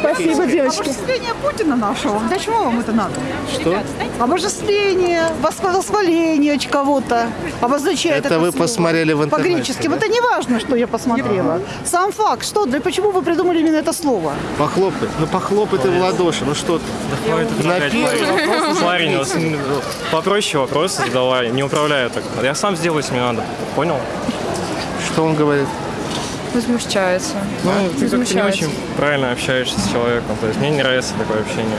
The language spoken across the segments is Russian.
все. Спасибо, девочки. Обожествление Путина нашего. Зачем вам это надо? Что? Обожествление, восхваление кого-то обозначает Это вы слово. посмотрели в интернете, По-гречески. да? Это не важно, что я посмотрела. Сам факт. Что, для почему вы придумали именно это слово? Похлопай. Ну похлопай ты в ладоши. Ну что ты? Вопрос Парень, попроще вопросы задавай, не управляю так. Я сам сделаю, если мне надо. Понял? Что он говорит? Возмущается. Ну, ты как-то не очень правильно общаешься с человеком. То есть мне не нравится такое общение.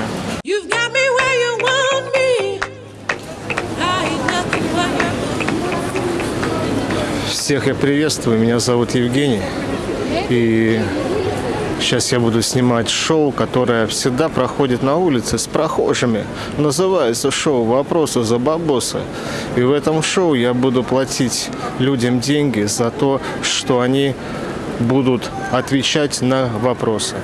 Всех я приветствую. Меня зовут Евгений. И сейчас я буду снимать шоу, которое всегда проходит на улице с прохожими. Называется шоу «Вопросы за бабосы». И в этом шоу я буду платить людям деньги за то, что они будут отвечать на вопросы.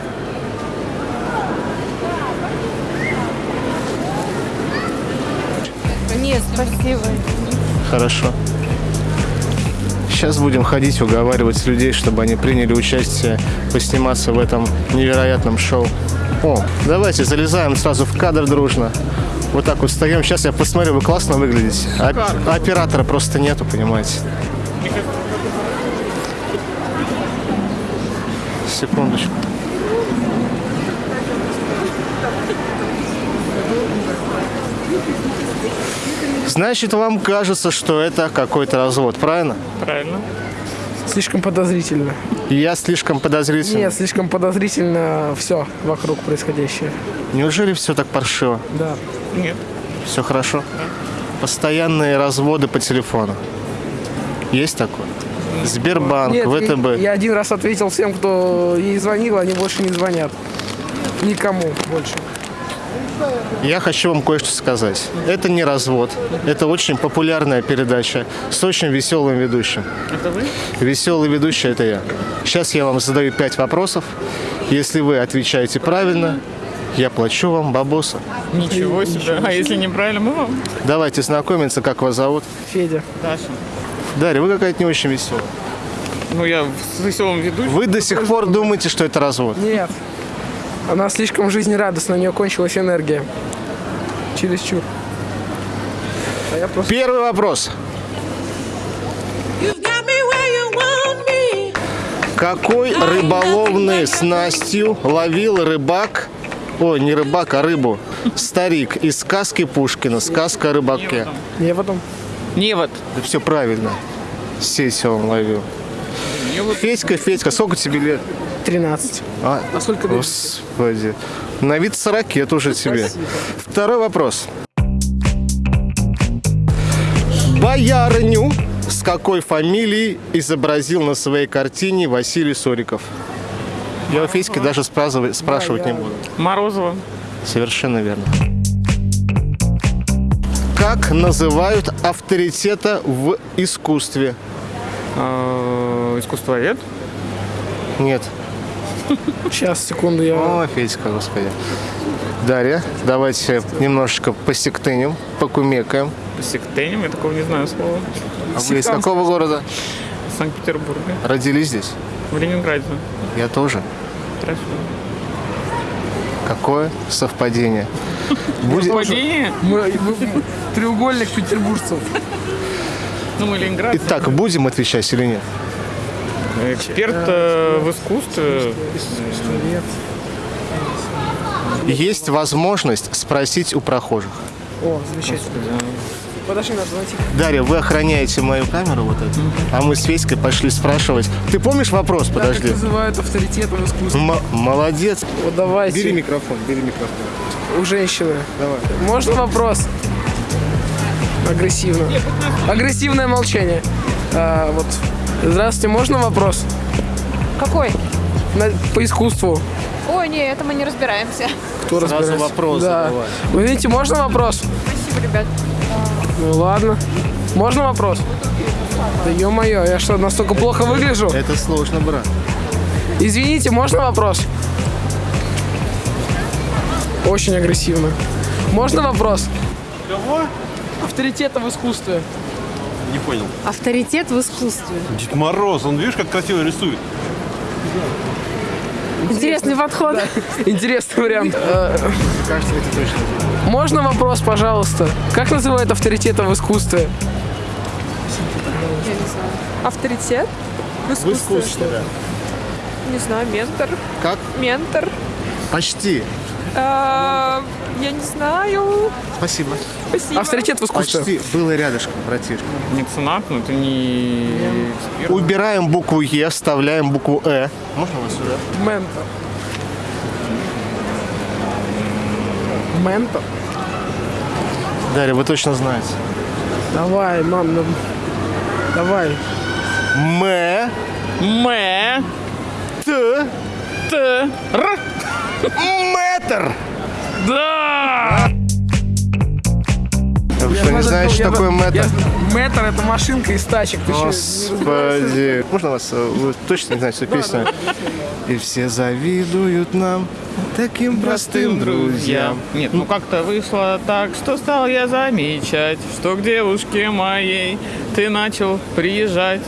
Нет, спасибо. Хорошо. Сейчас будем ходить, уговаривать людей, чтобы они приняли участие, посниматься в этом невероятном шоу. О, давайте залезаем сразу в кадр дружно. Вот так вот встаем. Сейчас я посмотрю, вы классно выглядите. Оп- оператора просто нету, понимаете. Секундочку. Значит, вам кажется, что это какой-то развод, правильно? Правильно. Слишком подозрительно. Я слишком подозрительный. Нет, слишком подозрительно все вокруг происходящее. Неужели все так паршиво? Да. Нет. Все хорошо? Постоянные разводы по телефону. Есть такое? Сбербанк, Нет, ВТБ. я один раз ответил всем, кто ей звонил, они больше не звонят. Никому больше. Я хочу вам кое-что сказать. Это не развод. Это очень популярная передача с очень веселым ведущим. Это вы? Веселый ведущий – это я. Сейчас я вам задаю пять вопросов. Если вы отвечаете правильно, я плачу вам бабоса. Ничего себе. А если неправильно, мы вам? Давайте знакомиться, как вас зовут. Федя. Даша. Дарья, вы какая-то не очень веселая. Ну, я с веселым ведущим. Вы до сих пор думаете, что это развод? Нет. Она слишком жизнерадостна, у нее кончилась энергия. Чересчур. А я просто... Первый вопрос. Какой рыболовной снастью ловил рыбак, ой, не рыбак, а рыбу, старик из сказки Пушкина, сказка о рыбаке? Я потом... Невод. Да все правильно. Сеть он ловил. Федька, Федька, сколько тебе лет? 13. А, А сколько лет? Господи. На вид 40 лет уже тебе. Второй вопрос. Боярыню с какой фамилией изобразил на своей картине Василий Сориков? Я у Федьки даже спрашивать, спрашивать не буду. Морозова. Совершенно верно. Как называют авторитета в искусстве? Э, Искусствовед. Нет. Сейчас, секунду, я... О, Федька, господи. Дарья, давайте немножечко посектынем, покумекаем. Сектенем, я такого не знаю слова. А вы из какого города? Санкт-Петербурга. Родились здесь? В Ленинграде. Я тоже. Хорошо. Какое совпадение. Будет... Треугольник петербуржцев. Ну, мы Ленинград. Итак, будем отвечать или нет? Эксперт э, в искусстве. Есть возможность спросить у прохожих. О, замечательно. Подожди, надо найти. Дарья, вы охраняете мою камеру вот эту, а мы с Федькой пошли спрашивать. Ты помнишь вопрос? Как Подожди. называют авторитетом искусства? М- молодец. Вот давайте. Бери микрофон, бери микрофон. У женщины. Давай. Можно вопрос? Агрессивно. Агрессивное молчание. А, вот. Здравствуйте, можно вопрос? Какой? На- по искусству. Ой, не, это мы не разбираемся. Кто Сразу разбирается? вопрос Да. задавай. Вы видите, можно вопрос? Спасибо, ребят. Ну ладно. Можно вопрос? Да ё-моё, я что, настолько плохо выгляжу? Это сложно, брат. Извините, можно вопрос? Очень агрессивно. Можно вопрос? Кого? Авторитета в искусстве. Не понял. Авторитет в искусстве. Дед Мороз, он видишь, как красиво рисует? Интересный подход. Интересный вариант. Кажется, это точно. Можно вопрос, пожалуйста? Как называют авторитета в искусстве? Авторитет? В В искусстве, да. Не знаю, ментор. Как? Ментор. Почти. А, Я не знаю. Спасибо. Спасибо. Авторитет в искусстве. Почти. Было рядышком, братишка. Меценат, ну это не эксперт. Убираем букву Е, вставляем букву Э. Можно вас сюда? Ментор. Ментор? Дарья, вы точно знаете. Давай, мам, ну, давай. Мэ. Мэ. Т. Т. Р. Мэтр. Да! Вы что, не Я знаете, что такое мэтр? я- Мэтр это машинка из тачек. Господи. Можно вас? э, Вы точно не знаете эту песню? И все завидуют нам, таким простым друзьям. Нет, ну как-то вышло так, что стал я замечать, что к девушке моей ты начал приезжать.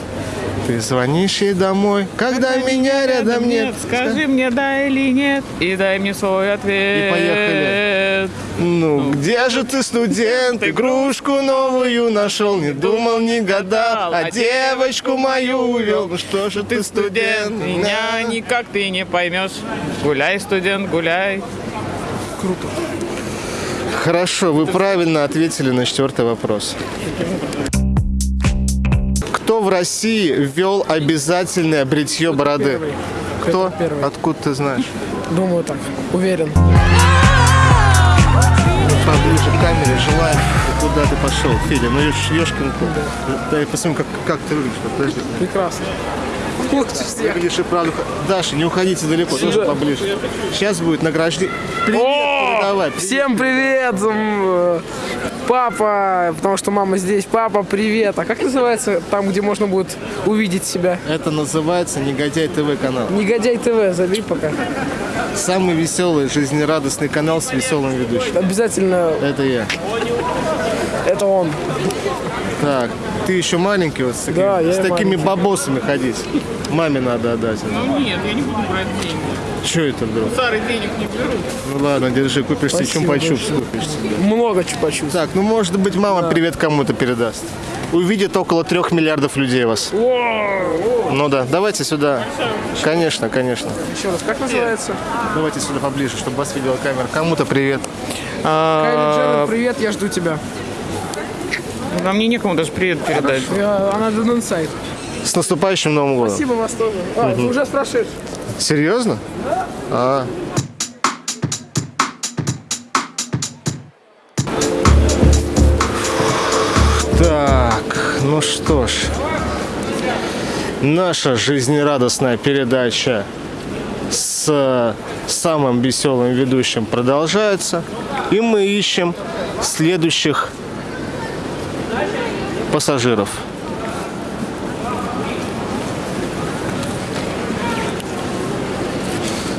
Ты звонишь ей домой, когда меня рядом нет. скажи мне да или нет, и дай мне свой ответ. И поехали. Ну, где же ты, студент? Игрушку новую нашел, не думал, не гадал, а девочку мою увел. Ну что же ты, студент? Меня никак ты не поймешь. Гуляй, студент, гуляй. Хорошо, вы правильно ответили на четвертый вопрос. Кто в России ввел обязательное бритье бороды? Кто? Кто первый? Откуда ты знаешь? Думаю так, уверен. Поближе к камере, желаю. Куда ты пошел, Федя? Ну, ешкин кот. Дай посмотрим, как, как ты выглядишь. Подожди. Прекрасно. Выглядишь и правда. Даша, не уходите далеко, тоже поближе. Сейчас будет награждение. Привет, привет. Всем привет! Папа, потому что мама здесь. Папа, привет. А как называется там, где можно будет увидеть себя? Это называется Негодяй ТВ канал. Негодяй ТВ, забей пока. Самый веселый, жизнерадостный канал с веселым ведущим. Обязательно Это я. это он. Так, ты еще маленький вот с, такими- Да, с такими маленький. бабосами ходить. Маме надо отдать. Ну нет, я не буду брать деньги. Что это вдруг? Старый денег не беру. Ну ладно, держи, купишь себе чупа-чупс. Много чупа-чупс. Так, ну может быть мама привет кому-то передаст. Увидит около трех миллиардов людей вас. Ну да, давайте сюда. Конечно, конечно. Еще раз, как называется? Давайте сюда поближе, чтобы вас видела камера. Кому-то привет. Кайли Дженнер, привет, я жду тебя. А мне некому даже привет передать. Она на инсайд. С наступающим Новым годом. Спасибо вас тоже. А, это уже спрашиваешь. Серьезно? А. Так, ну что ж. Наша жизнерадостная передача с самым веселым ведущим продолжается. И мы ищем следующих пассажиров.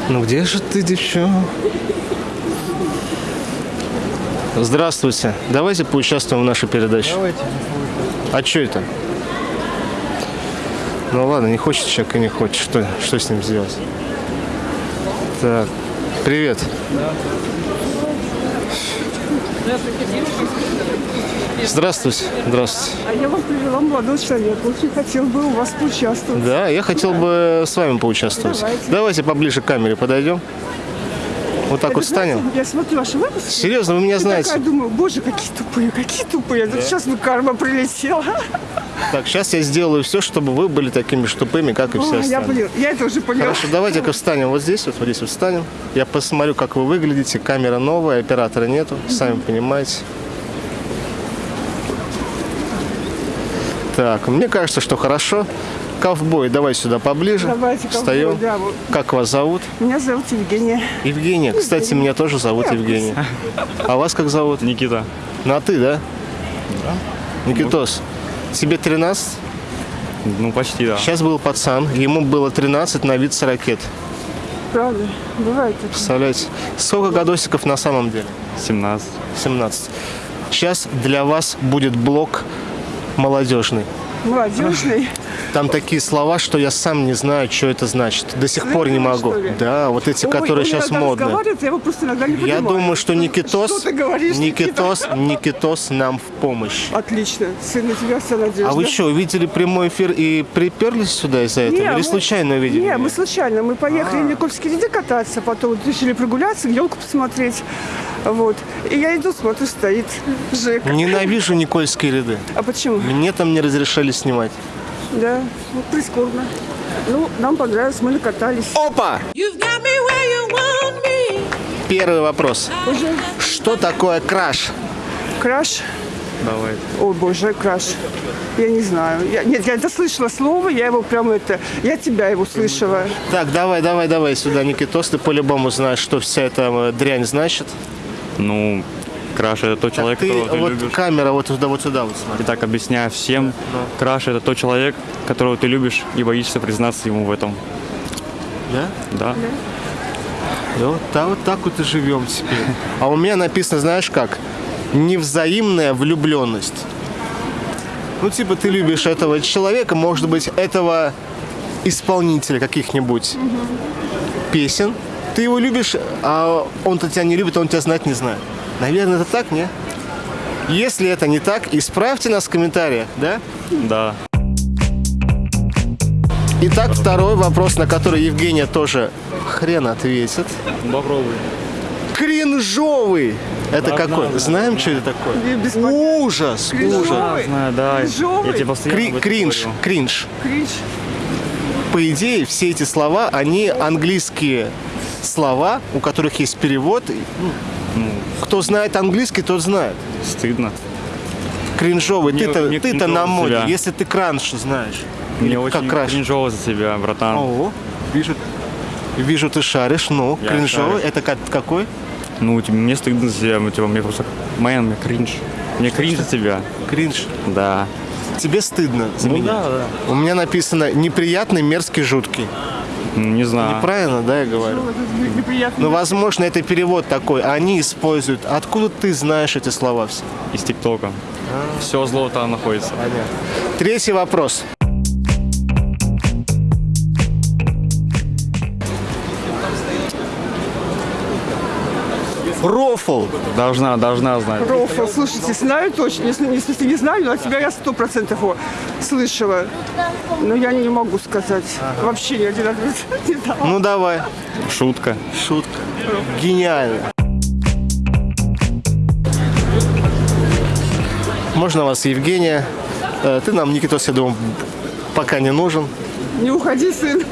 Ну где же ты, девчонка? Здравствуйте. Давайте поучаствуем в нашей передаче. Давайте. А что это? Ну ладно, не хочет человек и не хочет. Что, что с ним сделать? Так. Привет. Здравствуйте. Здравствуйте. А я вам привела молодого человека. Очень хотел бы у вас поучаствовать. Да, я хотел бы с вами поучаствовать. Давайте. поближе к камере подойдем. Вот так вот Знаете, встанем. Я смотрю ваши выпуски. Серьезно, вы меня знаете? такая думаю, боже, какие тупые, какие тупые. Вот Сейчас бы карма прилетела. Так, сейчас я сделаю все, чтобы вы были такими же тупыми, как и все я, остальные. блин, я это уже поняла. Хорошо, давайте-ка встанем вот здесь, вот, вот здесь вот встанем. Я посмотрю, как вы выглядите. Камера новая, оператора нету, сами понимаете. Так, мне кажется, что хорошо. Ковбой, давай сюда поближе. Давайте, ковбой, Встаем. да, вот. Как вас зовут? Меня зовут Евгения. Евгения. Кстати, меня тоже зовут Евгения. А вас как зовут? Никита. На ты, да? Да. Никитос, тебе 13? Ну, почти, да. Сейчас был пацан, ему было 13 на вид 40 лет. Правда, бывает это. Представляете? Сколько годосиков на самом деле? 17. 17. Сейчас для вас будет блок молодежный. Молодежный. Там такие слова, что я сам не знаю, что это значит. До сих пор не могу. Да, вот эти, Ой, которые сейчас разговаривает, я его просто иногда не Я понимаю. думаю, что Никитос, Что ты говоришь, Никитос, Никитос нам в помощь. Отлично. Сын, на тебя вся надежда. А вы что, увидели прямой эфир и приперлись сюда из-за этого? Не, Или мы- случайно увидели? Не, меня? мы случайно. Мы поехали А. в Никольский леди кататься, потом решили прогуляться, елку посмотреть. Вот. И я иду, смотрю, стоит Жека. Ненавижу Никольские ряды. А почему? Мне там не разрешали снимать. Да, вот прискорбно. Ну, нам понравилось, мы накатались. Опа! You've got me where you want me. Первый вопрос. Что такое краш? Краш. Давай. Ой, боже, краш. Я не знаю. Я, нет, я это слышала слово, я его прям это... Я тебя его слышала. Так, давай, давай, давай сюда, Никитос. Ты по-любому знаешь, что вся эта э, дрянь значит. Ну, Краш это тот человек, Ты, которого ты вот любишь. камера вот туда, вот сюда, вот смотри. И так объясняю всем, Краш это тот человек, которого ты любишь и боишься признаться ему в этом. Да? Да? Да, вот, так, вот так вот и живем теперь. А у меня написано, знаешь как? Невзаимная влюбленность. Ну, типа, ты любишь этого человека, может быть, этого исполнителя каких-нибудь песен. Ты его любишь, а он-то тебя не любит, он тебя знать не знает. Наверное, это так, не? Если это не так, исправьте нас в комментариях, да? Да. Итак, второй вопрос, на который Евгения тоже хрен ответит. Попробуй. Кринжовый. Это Да, какой? знаю, Знаем, что это такое? И без Ужас, ужас. Знаю, да. Кринжовый? Я тебе Кри- кринж, говорю. кринж. Кринж. По идее, все эти слова, они английские слова, у которых есть перевод. Ну, Кто знает английский, тот знает. Стыдно. Кринжовый. Мне- Ты-то, мне ты-то на кринжово моде. себя. Если ты кранш знаешь. Мне очень как краш. кринжово за тебя, братан. Ого, вижу, вижу, ты шаришь. Ну, Я кринжовый. шарю. Это как- какой? Ну, типа, мне стыдно за тебя, ну, типа, мне просто... Мэн, мне кринж. Мне кринж за тебя. Кринж. Да. Тебе стыдно за Ну меня? да, да. У меня написано неприятный, мерзкий, жуткий. Ну, Не знаю. Правильно, да, я говорю? Неприятно. Ну, возможно, это перевод такой. Они используют. Откуда ты знаешь эти слова все? Из ТикТока. Все зло там находится. Третий вопрос. Рофл. Должна, должна знать. Рофл, слушайте, знаю точно. Если, если не знаю, от тебя я сто процентов его слышала. Но я не могу сказать. Вообще ни один ответ не дала. Ну, давай. Шутка. Шутка. Гениально. Можно вас, Евгения? Э, Ты нам, Никитос, я думаю, пока не нужен. Не уходи, сын.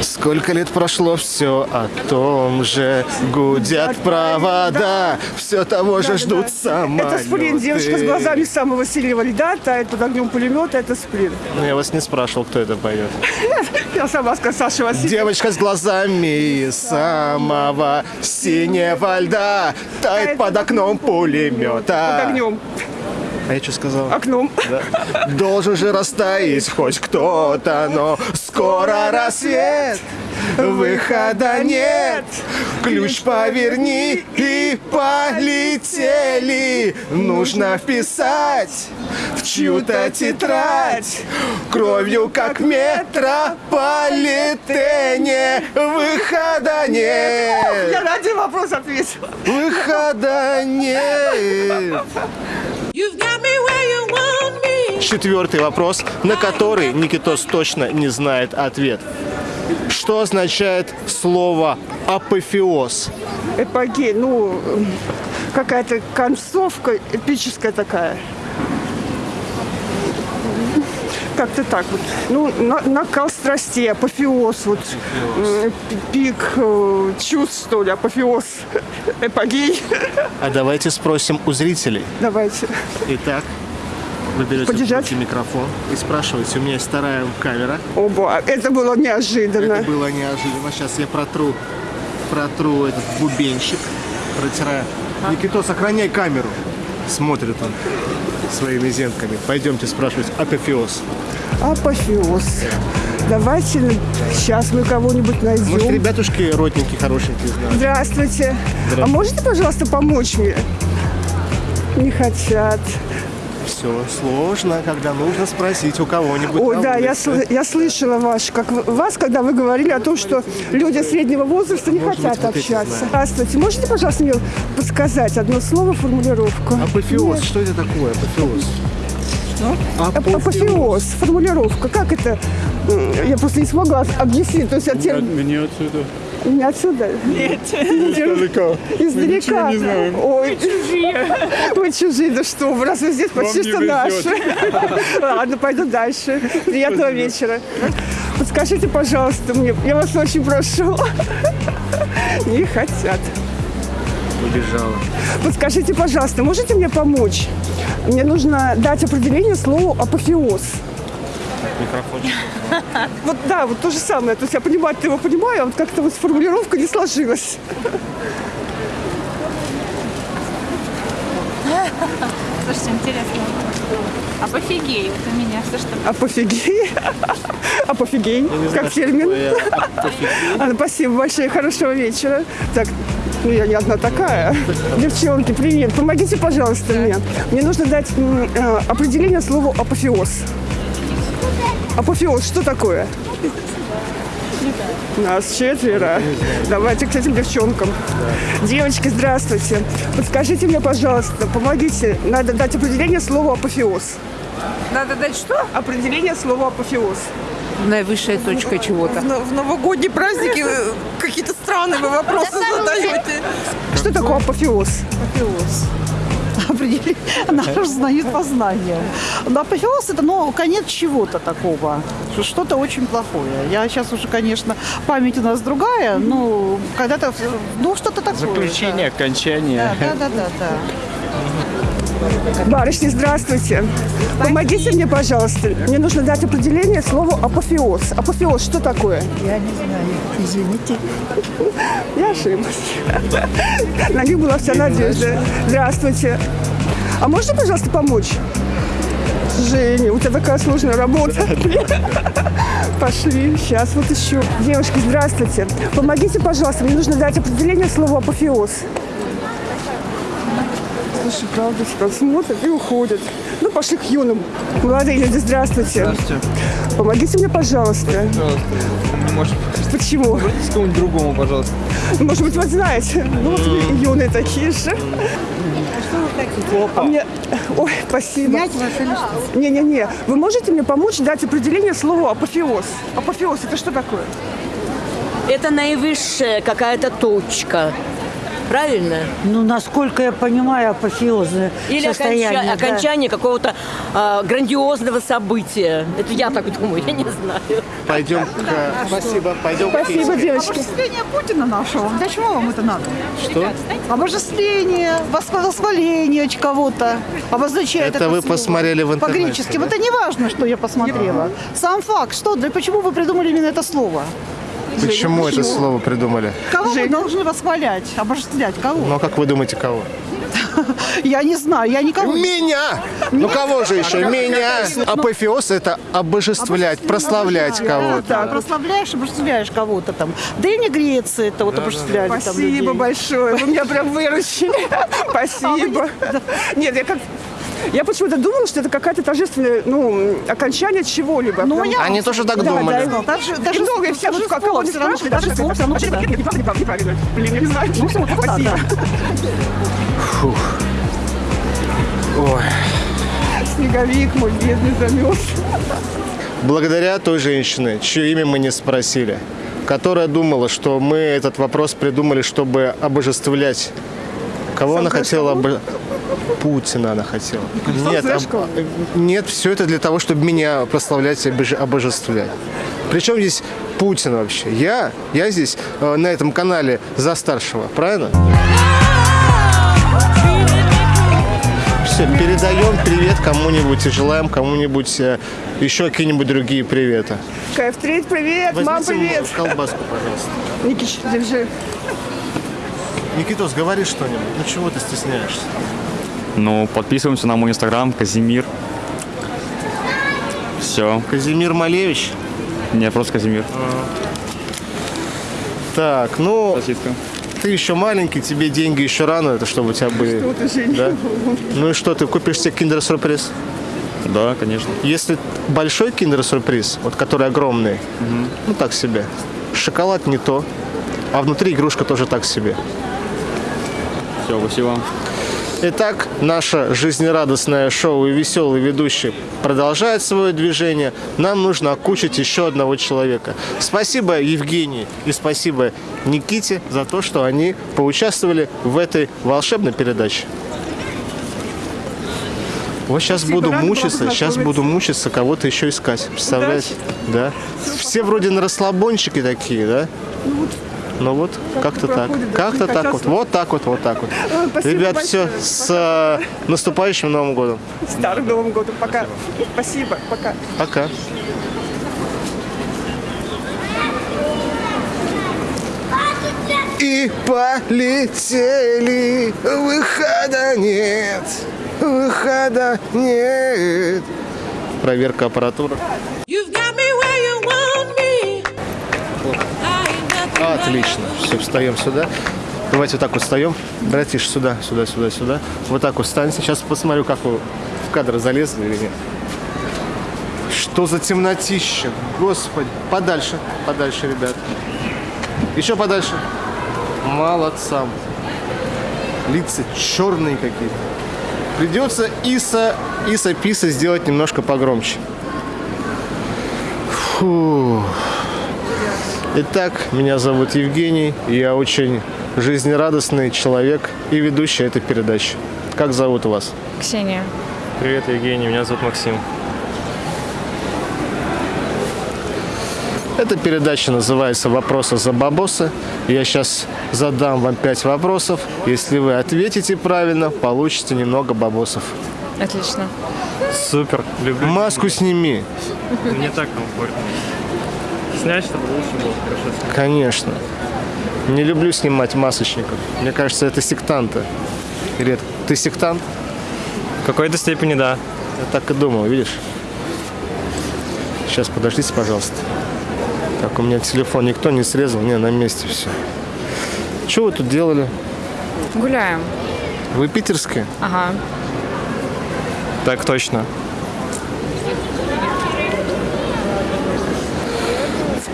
Сколько лет прошло, все о том же Гудят провода, все того же ждут самолеты. Это сплин. Девочка с глазами самого сильного льда тает под огнем пулемета. Это сплин. Ну, Я вас не спрашивал, кто это поет. Я сама сказала, Саша Васильев. Девочка с глазами самого синего льда Тает под окном Под пулемета. огнем. А я что сказал? Окном. Должен же растаять хоть кто-то, но скоро рассвет, выхода нет. Ключ поверни и полетели. Нужно вписать в чью-то тетрадь кровью, как метрополитене. Выхода нет. Я на один вопрос ответила. Выхода нет. Четвертый вопрос, на который Никитос точно не знает ответ. Что означает слово апофеоз? Эпогей, ну, какая-то концовка эпическая такая. Как-то так вот. Ну, на- накал страстей, апофеоз, вот, м, пик э, чувств, что ли, апофеоз, эпогей. А давайте спросим у зрителей. Давайте. Итак, вы берете в Подержать? руки микрофон и спрашиваете. У меня есть вторая камера. Оба, это было неожиданно. Это было неожиданно. Сейчас я протру, протру этот бубенчик, протираю. Никитос, сохраняй камеру. Смотрит он своими зенками. Пойдемте спрашивать апофеоз. Апофеоз. Давайте сейчас мы кого-нибудь Может, найдем. ребятушки родненькие, хорошенькие знают. Здравствуйте. А можете, пожалуйста, помочь мне? Не хотят. все сложно, когда нужно спросить у кого-нибудь. Ой, да, я, сл- я слышала ваш, как вас, когда вы говорили о том, что люди среднего возраста не Может хотят быть, общаться. Здравствуйте, можете, пожалуйста, мне подсказать одно слово, формулировку? Апофеоз, что это такое? Апофеоз. Ап- Апофеоз, формулировка. Как это? Я просто не смогла объяснить. То есть от тер- Мне отсюда. Не отсюда? Нет. Издалека. Издалека. Ой. Чужие. Вы чужие, да что вы, раз вы здесь почти не что наши. Ладно, пойду дальше. Приятного вечера. Подскажите, пожалуйста, мне, я вас очень прошу. Не хотят. Убежала. Подскажите, пожалуйста, можете мне помочь? Мне нужно дать определение слову апофеоз. Микрофончик. Вот да, вот то же самое. То есть я понимаю, ты его понимаю, а вот как-то вот формулировка не сложилась. Слушайте, интересно. Апофигей, вот у меня что что Апофигей. Апофигей, как термин. А, Спасибо большое, хорошего вечера. Так, ну я не одна такая. Девчонки, привет. Помогите, пожалуйста, мне. Мне нужно дать э, определение слову апофеоз. Апофеоз, что такое? Нас четверо. Давайте к этим девчонкам. Девочки, здравствуйте. Подскажите мне, пожалуйста, помогите. Надо дать определение слову апофеоз. Надо дать что? Определение слова апофеоз. Наивысшая точка чего-то. В новогодние праздники э, какие-то странные вы вопросы задаете. Что такое апофеоз? Определить, наш знает познанием. Апофеоз это, ну, конец чего-то такого, что что-то очень плохое. Я сейчас уже, конечно, память у нас другая, но когда-то, ну, что-то такое. Заключение, окончание. Да, да, да, да, да. Барышни, здравствуйте. Помогите мне, пожалуйста. Мне нужно дать определение слову апофеоз. Апофеоз, что такое? Я не знаю, извините. Я ошиблась. На них была вся надежда. Здравствуйте. А можно, пожалуйста, помочь? Женя, у тебя такая сложная работа. Пошли, сейчас вот еще. Девушки, здравствуйте. Помогите, пожалуйста, мне нужно дать определение слову апофеоз. Слушай, правда, что смотрят и уходят. Ну, пошли к юным. Молодые люди, здравствуйте. Здравствуйте. Помогите мне, пожалуйста. Может, Почему? обратитесь к кому-нибудь другому, пожалуйста. Может быть, вы знаете. Ну, вот юные такие же. А мне... Ой, спасибо. Не-не-не. Вы можете мне помочь дать определение слову апофеоз? Апофеоз – это что такое? Это наивысшая какая-то точка. Правильно? Ну, насколько я понимаю, апофеозное Или состояние. оконча- да. окончание какого-то а, грандиозного события. Это я так думаю, я не знаю. Пойдем к... Спасибо. Пойдем Спасибо, к девочки. Обожествление Путина нашего. Для чего вам это надо? Что? Обожествление, восх- восхваление кого-то. Обозначает Это вы слово. посмотрели в интернете, По-гречески. да? Это не важно, что я посмотрела. Сам факт. Что, для, почему вы придумали именно это слово? Почему это слово придумали? Кого вы должны восхвалять, обожествлять? Кого? Ну, как вы думаете, кого? Я не знаю, я никого... Меня! Ну, кого же еще? Меня! Апофеоз – это обожествлять, прославлять кого-то. Да, прославляешь, обожествляешь кого-то там. В Древней Греции это вот обожествляли там Спасибо большое. Вы меня прям выручили. Спасибо. Нет, я как... Я почему-то думала, что это какая-то торжественное, ну, окончание чего-либо. Ну, Потому- я Они тоже так Да, думали. да, Даже, И даже много, и все, вот торжество кого не спрашивают, даже слово всё равно неправильно, неправильно, неправильно. Блин, я не знаю. Ну, все, спасибо. Ой. Снеговик мой бедный замерз. Благодаря той женщине, чье имя мы не спросили, которая думала, что мы этот вопрос придумали, чтобы обожествлять. Кого она хотела обо- Путина она хотела. Нет, об- нет, все это для того, чтобы меня прославлять и обож- обожествлять. Причем здесь Путин вообще? Я, я здесь э, на этом канале за старшего, правильно? Все, передаем привет кому-нибудь и желаем кому-нибудь э, еще какие-нибудь другие приветы. Кайф Трейд, привет, мам, Возьмите привет. колбаску, пожалуйста. Никич, держи. Никитос, говори что-нибудь. Ну чего ты стесняешься? Ну, подписываемся на мой инстаграм, Казимир. Все. Казимир Малевич. Не, просто Казимир. Так, ну, Сосиска. Ты еще маленький, тебе деньги еще рано, это чтобы у тебя были. Вот уже не Да? было. Ну и что, ты купишь себе киндер-сюрприз? Да, конечно. Если большой киндер-сюрприз, вот который огромный, ну так себе. Шоколад не то, а внутри игрушка тоже так себе. Все, спасибо. Итак, наше жизнерадостное шоу и веселый ведущий продолжает свое движение. Нам нужно окучить еще одного человека. Спасибо Евгении и спасибо Никите за то, что они поучаствовали в этой волшебной передаче. Вот сейчас Спасибо, буду мучиться, сейчас буду мучиться, кого-то еще искать. Представляете? Да. Все вроде на расслабончики такие, да? Ну вот, как-то так. проходит, да, Как-то так хотел вот. Вот так вот, вот так вот. Спасибо Ребят, все, большое. с э, наступающим Новым годом. Старым Новым годом. Пока. Спасибо. Пока. Пока. И полетели, выхода нет, выхода нет. Проверка аппаратуры. Отлично. Все, встаем сюда. Давайте вот так вот встаем. Братиш, сюда, сюда, сюда, сюда. Вот так вот встаньте. Сейчас посмотрю, как вы в кадр залезли или нет. Что за темнотища? Господи. Подальше, подальше, ребят. Еще подальше. Молодцам. Лица черные какие-то. Придется Иса, Иса Писа сделать немножко погромче. Фу. Итак, меня зовут Евгений, и я очень жизнерадостный человек и ведущий этой передачи. Как зовут вас? Ксения. Привет, Евгений, меня зовут Максим. Эта передача называется «Вопросы за бабосы». Я сейчас задам вам пять вопросов. Если вы ответите правильно, получите немного бабосов. Отлично. Супер, люблю. Маску сними. Мне так комфортно. Снять, чтобы лучше было, хорошо снять. Конечно. Не люблю снимать масочников. Мне кажется, это сектанты. Ред, ты сектант? В какой-то степени да. Я так и думал, видишь? Сейчас, подождите, пожалуйста. Так, у меня телефон никто не срезал, не, на месте все. Что вы тут делали? Гуляем. Вы питерские? Ага. Так точно.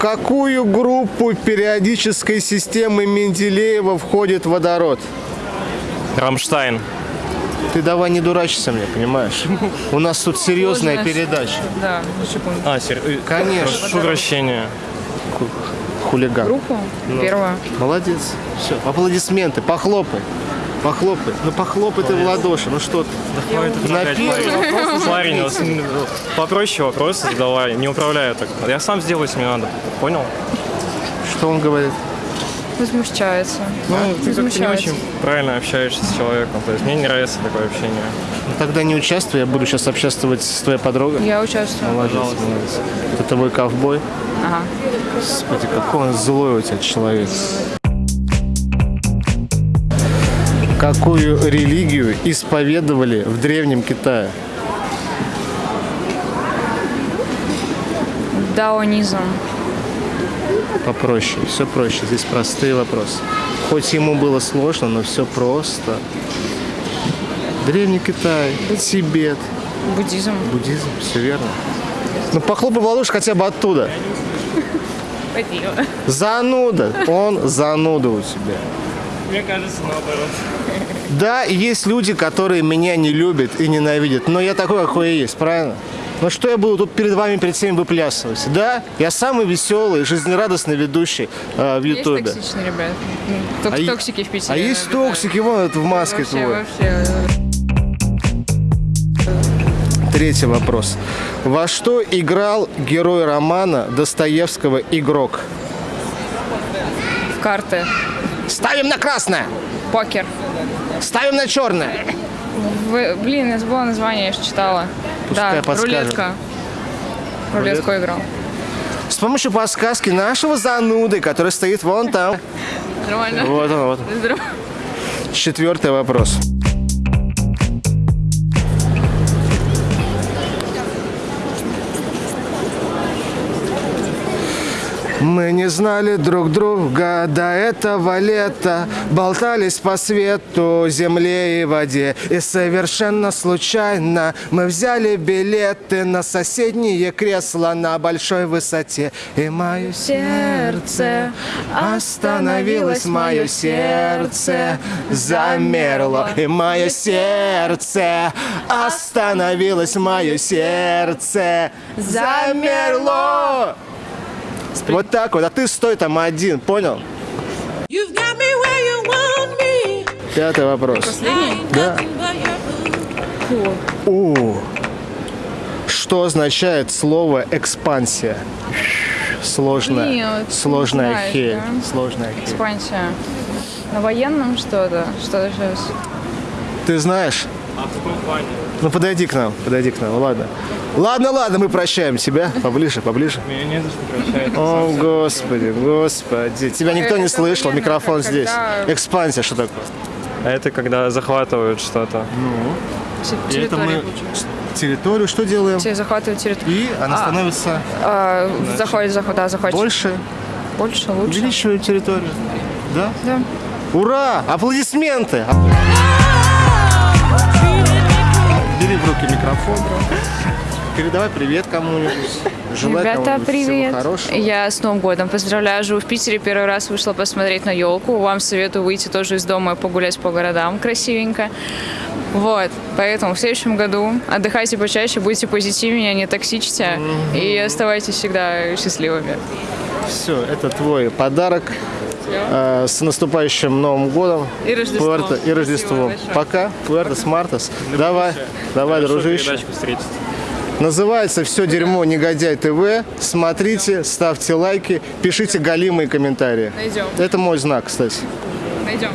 Какую группу периодической системы Менделеева входит водород? Рамштайн. Ты давай не дурачься мне, понимаешь? У нас тут серьезная передача. Да. А, сер... э, Конечно. Прошу прощения. Хулиган. Группу? Ну. Первую. Молодец. Все, аплодисменты, похлопай. Похлопай. Ну похлопай ты в ладоши, ну что ты? Вопрос уже Парень, вот, попроще вопросы задавай, не управляю так. Я сам сделаю, если мне надо. Понял? Что он говорит? Возмущается. Ну, ты как-то не очень правильно общаешься с человеком. То есть мне не нравится такое общение. Ну, тогда не участвуй, я буду сейчас общаться с твоей подругой. Я участвую. Молодец, молодец. Это твой ковбой. Ага. Господи, какой он злой у тебя человек. Какую религию исповедовали в Древнем Китае? Даонизм. Попроще, все проще. Здесь простые вопросы. Хоть ему было сложно, но все просто. Древний Китай, Тибет, Буддизм. буддизм, все верно. Ну похлопай в ладоши хотя бы оттуда. Спасибо. Зануда. Он зануда у тебя. Мне кажется, наоборот. Да, есть люди, которые меня не любят и ненавидят, но я такой, какой я есть, правильно? Ну что я буду тут перед вами, перед всеми выплясывать? Да, я самый веселый, жизнерадостный ведущий э, в Есть Ютубе. токсичные ребята. Ну, Только А токсики в Питере. А есть обитают. токсики, вон это в маске Вообще, твой. вообще. Третий вопрос. Во что играл герой романа Достоевского «Игрок»? В карты. Ставим на красное! Покер. Ставим на черное! В- Блин, я забыла название, я же читала. Пускай да, рулетка. Рулетку играл. С помощью подсказки нашего зануды, который стоит вон там. Нормально? Вот он, вот. Здорово. Четвертый вопрос. Мы не знали друг друга до этого лета, болтались по свету, земле и воде. И совершенно случайно мы взяли билеты на соседние кресла на большой высоте. И мое сердце остановилось, мое сердце замерло. И мое сердце остановилось, мое сердце замерло. Вот так вот, а ты стой там один, понял? Пятый вопрос. Последний? Да. У. Что означает слово экспансия? Сложная, Нет, сложная не знаешь, хель, да? сложная хель. Экспансия. На военном что-то? Что сейчас? Ты знаешь? А в каком плане? Ну подойди к нам, подойди к нам, ладно. Ладно, ладно, мы прощаем тебя. Поближе, поближе. Меня не за что прощать. О, господи, господи. Тебя никто не слышал, микрофон здесь. Экспансия, что такое? А это когда захватывают что-то. Ну. И это мы территорию что делаем? Захватывают территорию. И она А, становится а, заходит, заход, да, захватит. больше, Больше, лучше. увеличиваем территорию. Да? Да. Ура! Аплодисменты! Бери в руки микрофон. Передавай привет кому-нибудь. Желай Ребята, привет! Всего хорошего. Я с Новым годом поздравляю. Живу в Питере. Первый раз вышла посмотреть на елку. Вам советую выйти тоже из дома и погулять по городам красивенько. Вот, поэтому в следующем году отдыхайте почаще, будьте позитивнее, не токсичьте и оставайтесь всегда счастливыми. Все, это твой подарок. Э, С наступающим Новым годом. И Рождеством. Пуэрто- и Рождеством. Пока. Пуэртос Мартос. Давай, давай, Хорошо, дружище. Называется «Все дерьмо Негодяй ТВ». Смотрите, ставьте лайки, пишите галимые комментарии. Найдем. Это мой знак, кстати. Найдем.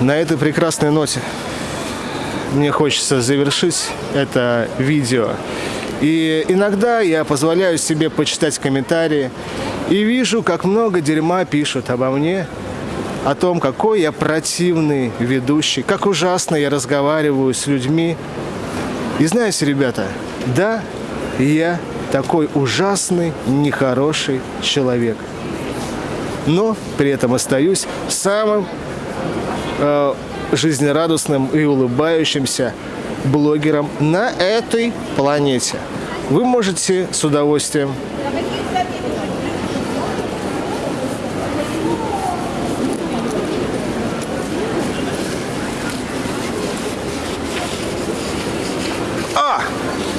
На этой прекрасной ноте мне хочется завершить это видео. И иногда я позволяю себе почитать комментарии и вижу, как много дерьма пишут обо мне, о том, какой я противный ведущий, как ужасно я разговариваю с людьми. И знаете, ребята, да, я такой ужасный, нехороший человек. Но при этом остаюсь самым э, жизнерадостным и улыбающимся блогером на этой планете. Вы можете с удовольствием А!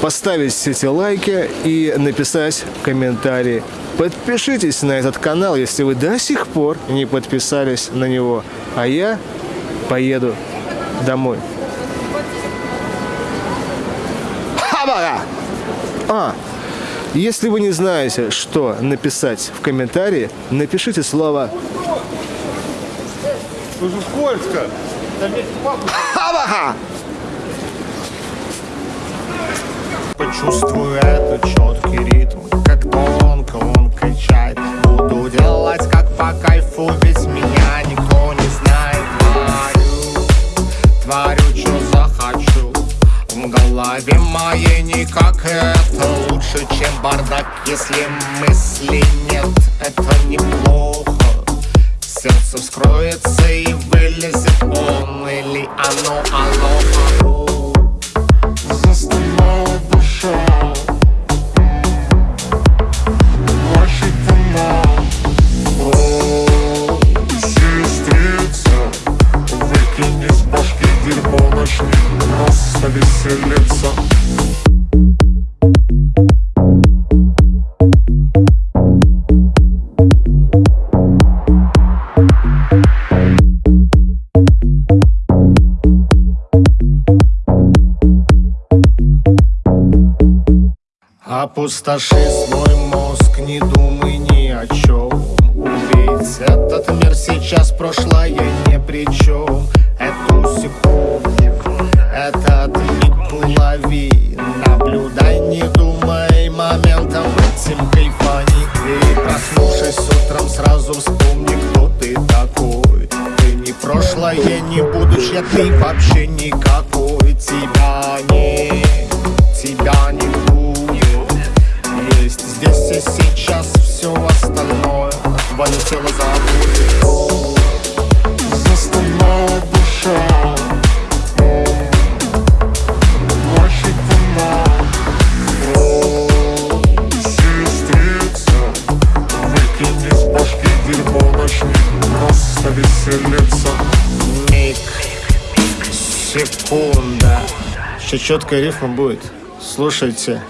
поставить все эти лайки и написать комментарии. Подпишитесь на этот канал, если вы до сих пор не подписались на него. А я поеду домой. Хабара! А, если вы не знаете, что написать в комментарии, напишите слово Уже скользко. Почувствую этот Опустоши свой мозг, не думай ни о чем Ведь этот мир сейчас прошлое не при чем Эту секунду, этот миг лови Наблюдай, не думай моментом этим кайфани. И проснувшись утром сразу вспомни, кто ты такой. Ты не прошлое, не будущее, ты вообще никакой. Тебя сейчас все остальное. Твое тело забудет. Застонала душа веселиться Миг Секунда. Еще четкая рифма будет. Слушайте.